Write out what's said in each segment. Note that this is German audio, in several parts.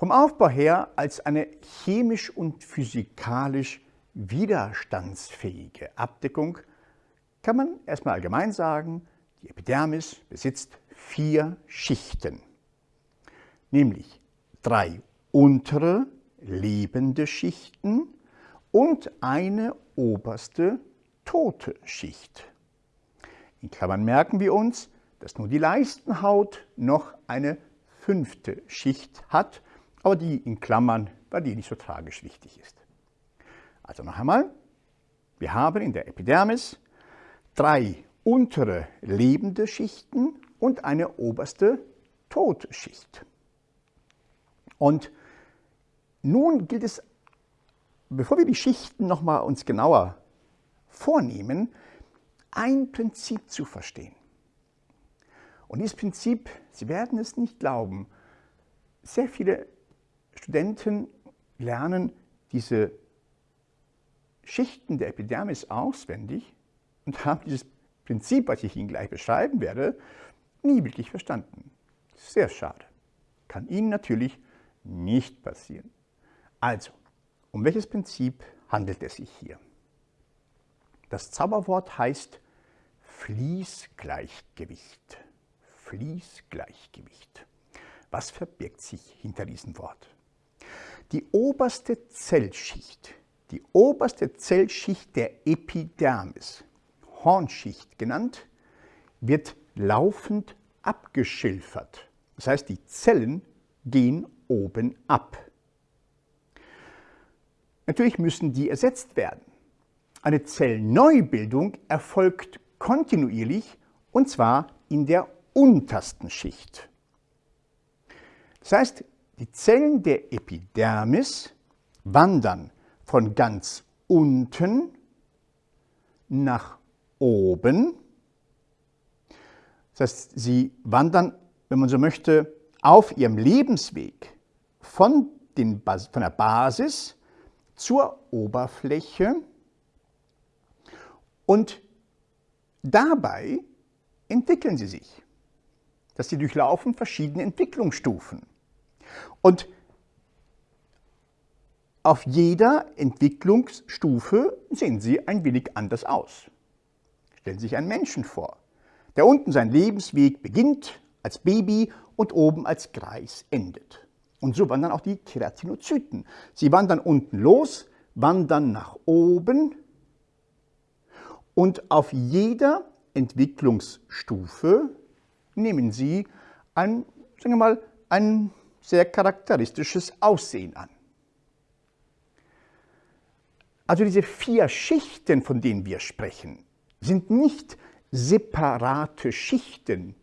Vom Aufbau her als eine chemisch und physikalisch widerstandsfähige Abdeckung kann man erstmal allgemein sagen, die Epidermis besitzt vier Schichten, nämlich drei untere lebende Schichten und eine oberste tote Schicht. In Klammern merken wir uns, dass nur die Leistenhaut noch eine fünfte Schicht hat, aber die in Klammern, weil die nicht so tragisch wichtig ist. Also noch einmal, wir haben in der Epidermis drei untere lebende Schichten und eine oberste tote Schicht. Und nun gilt es, bevor wir die Schichten noch mal uns genauer vornehmen, ein Prinzip zu verstehen. Und dieses Prinzip, Sie werden es nicht glauben, sehr viele Studenten lernen diese Schichten der Epidermis auswendig und haben dieses Prinzip, was ich Ihnen gleich beschreiben werde, nie wirklich verstanden. Sehr schade. Kann Ihnen natürlich nicht passieren. Also, um welches Prinzip handelt es sich hier? Das Zauberwort heißt Fließgleichgewicht. Fließgleichgewicht. Was verbirgt sich hinter diesem Wort? Die oberste Zellschicht, die oberste Zellschicht der Epidermis, Hornschicht genannt, wird laufend abgeschilfert. Das heißt, die Zellen gehen oben ab. Natürlich müssen die ersetzt werden. Eine Zellneubildung erfolgt kontinuierlich und zwar in der untersten Schicht. Das heißt, die Zellen der Epidermis wandern von ganz unten nach oben. Das heißt, sie wandern, wenn man so möchte, auf ihrem Lebensweg von, den, von der Basis zur Oberfläche und dabei entwickeln sie sich. Dass sie durchlaufen verschiedene Entwicklungsstufen. Und auf jeder Entwicklungsstufe sehen sie ein wenig anders aus. Stellen Sie sich einen Menschen vor, der unten seinen Lebensweg beginnt als Baby und oben als Greis endet. Und so wandern auch die Keratinozyten. Sie wandern unten los, wandern nach oben und auf jeder Entwicklungsstufe nehmen sie ein, sagen wir mal, ein sehr charakteristisches Aussehen an. Also diese vier Schichten, von denen wir sprechen, sind nicht separate Schichten,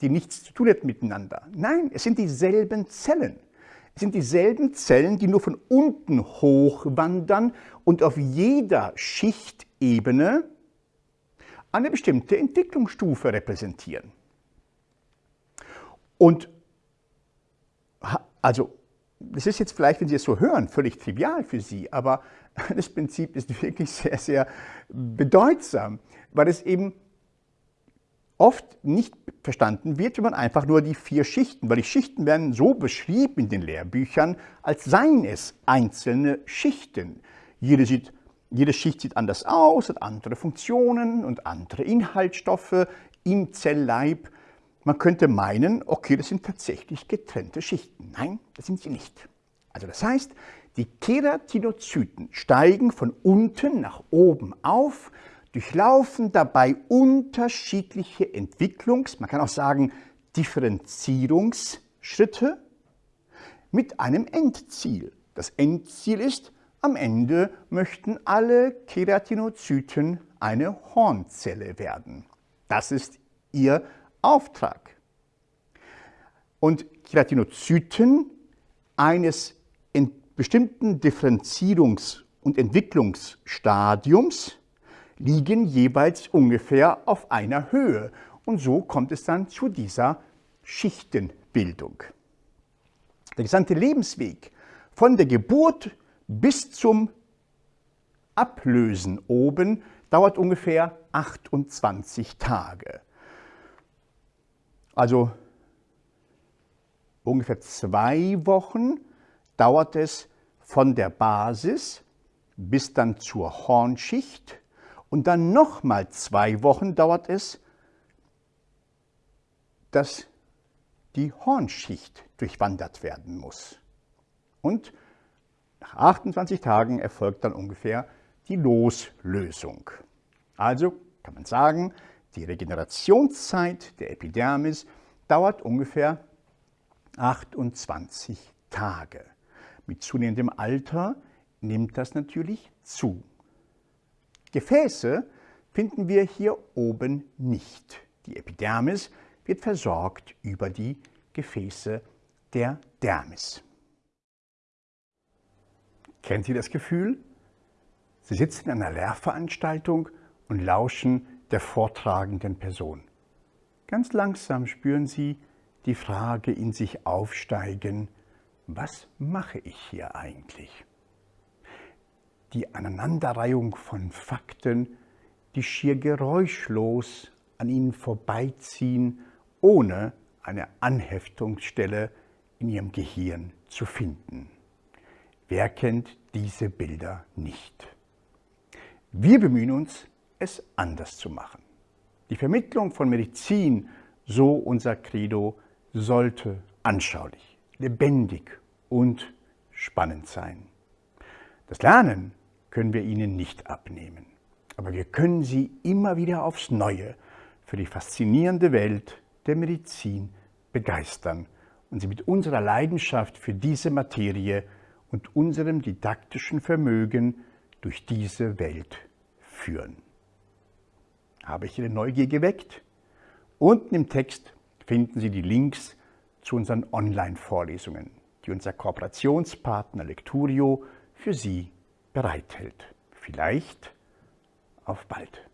die nichts zu tun haben miteinander. Nein, es sind dieselben Zellen. Es sind dieselben Zellen, die nur von unten hochwandern und auf jeder Schichtebene eine bestimmte Entwicklungsstufe repräsentieren. Und also, das ist jetzt vielleicht, wenn Sie es so hören, völlig trivial für Sie, aber das Prinzip ist wirklich sehr, sehr bedeutsam, weil es eben oft nicht verstanden wird, wenn man einfach nur die vier Schichten, weil die Schichten werden so beschrieben in den Lehrbüchern, als seien es einzelne Schichten. Jede, sieht, jede Schicht sieht anders aus, hat andere Funktionen und andere Inhaltsstoffe im Zellleib. Man könnte meinen, okay, das sind tatsächlich getrennte Schichten. Nein, das sind sie nicht. Also das heißt, die Keratinozyten steigen von unten nach oben auf, durchlaufen dabei unterschiedliche Entwicklungs-, man kann auch sagen Differenzierungsschritte mit einem Endziel. Das Endziel ist, am Ende möchten alle Keratinozyten eine Hornzelle werden. Das ist ihr Auftrag. Und Keratinozyten eines bestimmten Differenzierungs- und Entwicklungsstadiums liegen jeweils ungefähr auf einer Höhe. Und so kommt es dann zu dieser Schichtenbildung. Der gesamte Lebensweg von der Geburt bis zum Ablösen oben dauert ungefähr 28 Tage. Also ungefähr zwei Wochen dauert es von der Basis bis dann zur Hornschicht und dann nochmal zwei Wochen dauert es, dass die Hornschicht durchwandert werden muss. Und nach 28 Tagen erfolgt dann ungefähr die Loslösung. Also kann man sagen, die Regenerationszeit der Epidermis dauert ungefähr 28 Tage. Mit zunehmendem Alter nimmt das natürlich zu. Gefäße finden wir hier oben nicht. Die Epidermis wird versorgt über die Gefäße der Dermis. Kennen Sie das Gefühl? Sie sitzen in einer Lehrveranstaltung und lauschen der vortragenden Person. Ganz langsam spüren Sie die Frage in sich aufsteigen, was mache ich hier eigentlich? Die Aneinanderreihung von Fakten, die schier geräuschlos an Ihnen vorbeiziehen, ohne eine Anheftungsstelle in Ihrem Gehirn zu finden. Wer kennt diese Bilder nicht? Wir bemühen uns, es anders zu machen. Die Vermittlung von Medizin, so unser Credo, sollte anschaulich, lebendig und spannend sein. Das Lernen können wir Ihnen nicht abnehmen, aber wir können Sie immer wieder aufs Neue für die faszinierende Welt der Medizin begeistern und Sie mit unserer Leidenschaft für diese Materie und unserem didaktischen Vermögen durch diese Welt führen. Habe ich Ihre Neugier geweckt? Unten im Text finden Sie die Links zu unseren Online-Vorlesungen, die unser Kooperationspartner Lecturio für Sie bereithält. Vielleicht auf bald.